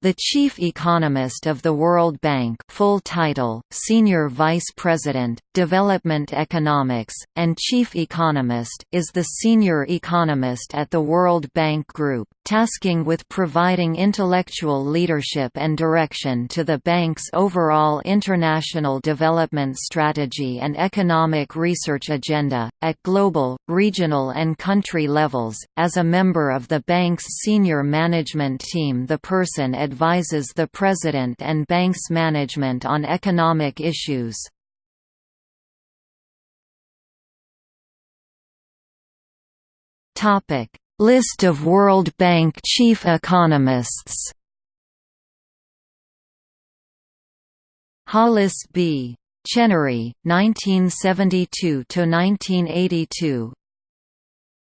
The chief economist of the World Bank full title, Senior Vice President, Development Economics, and Chief Economist is the senior economist at the World Bank Group, tasking with providing intellectual leadership and direction to the bank's overall international development strategy and economic research agenda, at global, regional and country levels. As a member of the bank's senior management team the person advises the President and bank's management on economic issues. List of World Bank chief economists. Hollis B. Chenery, 1972–1982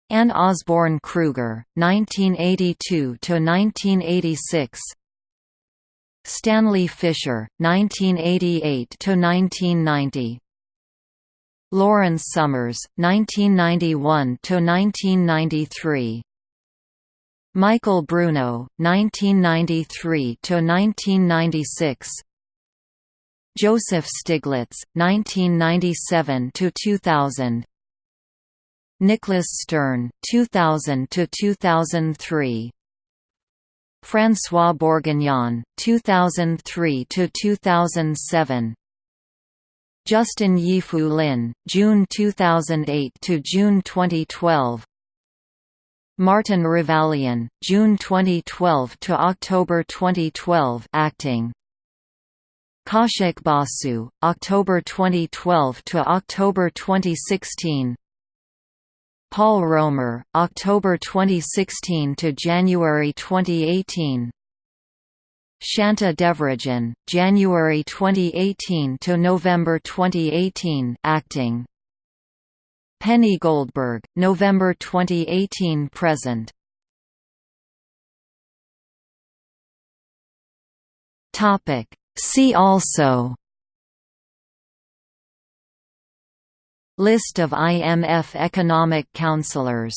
Anne Osborne Krueger, 1982–1986 Stanley Fischer, 1988–1990 Lawrence Summers, 1991–1993 Michael Bruno, 1993–1996 Joseph Stiglitz, 1997–2000 Nicholas Stern, 2000–2003 François Bourguignon, 2003–2007 Justin Yifu Lin, June 2008 to June 2012. Martin Ravallion, June 2012 to October 2012, acting. Kaushik Basu, October 2012 to October 2016. Paul Romer, October 2016 to January 2018. Shanta Devarajan, January 2018 to November 2018, acting. Penny Goldberg, November 2018 present. Topic. See also List of IMF economic counselors